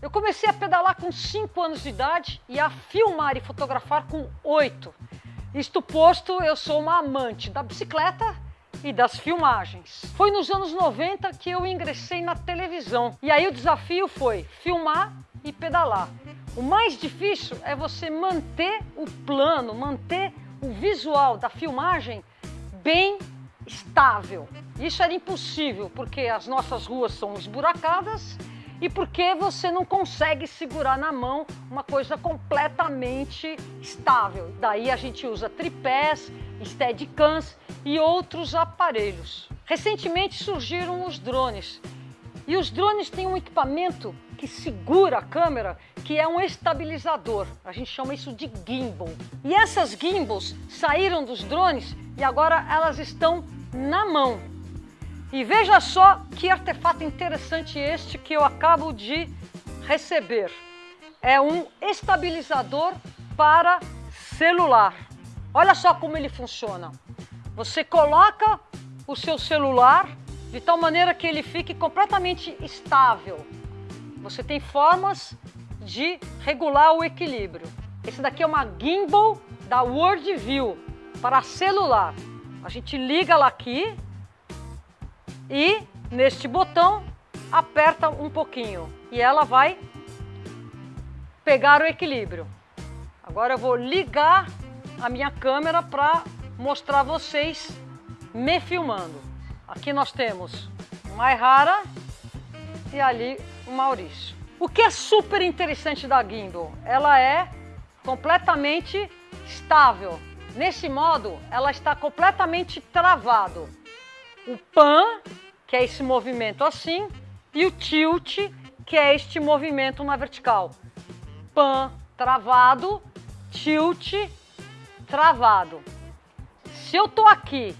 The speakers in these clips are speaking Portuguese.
Eu comecei a pedalar com 5 anos de idade e a filmar e fotografar com 8. Isto posto, eu sou uma amante da bicicleta e das filmagens. Foi nos anos 90 que eu ingressei na televisão. E aí o desafio foi filmar e pedalar. O mais difícil é você manter o plano, manter o visual da filmagem bem estável. Isso era impossível porque as nossas ruas são esburacadas e porque você não consegue segurar na mão uma coisa completamente estável. Daí a gente usa tripés, steadicams e outros aparelhos. Recentemente surgiram os drones. E os drones têm um equipamento que segura a câmera, que é um estabilizador. A gente chama isso de gimbal. E essas gimbals saíram dos drones e agora elas estão na mão. E veja só que artefato interessante este que eu acabo de receber. É um estabilizador para celular. Olha só como ele funciona. Você coloca o seu celular de tal maneira que ele fique completamente estável. Você tem formas de regular o equilíbrio. Esse daqui é uma gimbal da Worldview para celular. A gente liga ela aqui e neste botão aperta um pouquinho e ela vai pegar o equilíbrio. Agora eu vou ligar a minha câmera para mostrar vocês me filmando. Aqui nós temos o Maihara e ali o Maurício. O que é super interessante da gimbal? Ela é completamente estável. Nesse modo, ela está completamente travado o pan, que é esse movimento assim, e o tilt, que é este movimento na vertical. Pan travado, tilt travado. Se eu estou aqui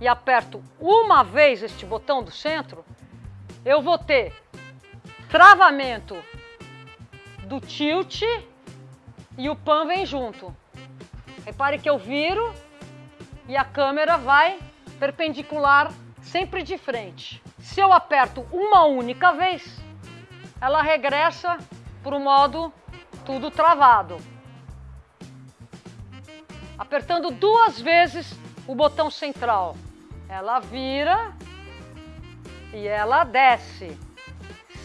e aperto uma vez este botão do centro, eu vou ter travamento do tilt e o pan vem junto. Repare que eu viro e a câmera vai perpendicular sempre de frente. Se eu aperto uma única vez, ela regressa para o modo tudo travado. Apertando duas vezes o botão central, ela vira e ela desce,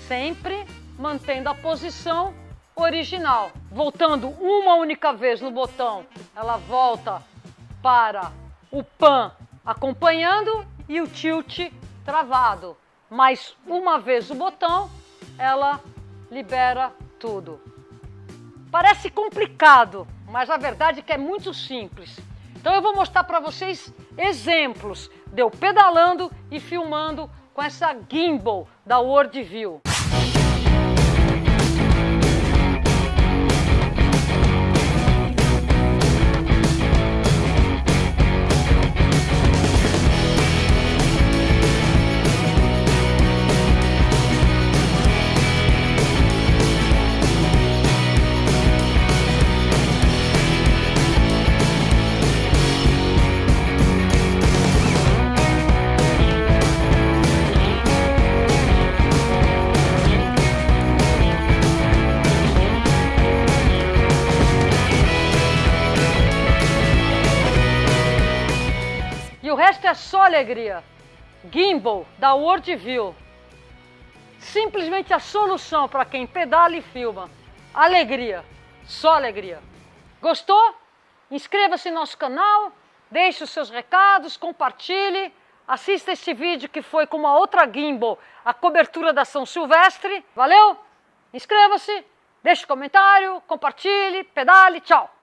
sempre mantendo a posição original. Voltando uma única vez no botão, ela volta para o pan acompanhando e o tilt travado. Mais uma vez o botão, ela libera tudo. Parece complicado, mas a verdade é que é muito simples. Então eu vou mostrar para vocês exemplos de eu pedalando e filmando com essa gimbal da Worldview. E o resto é só alegria. Gimbal da Worldview. Simplesmente a solução para quem pedala e filma. Alegria, só alegria. Gostou? Inscreva-se no nosso canal, deixe os seus recados, compartilhe, assista este vídeo que foi com uma outra gimbal, a cobertura da São Silvestre. Valeu? Inscreva-se, deixe um comentário, compartilhe, pedale, tchau!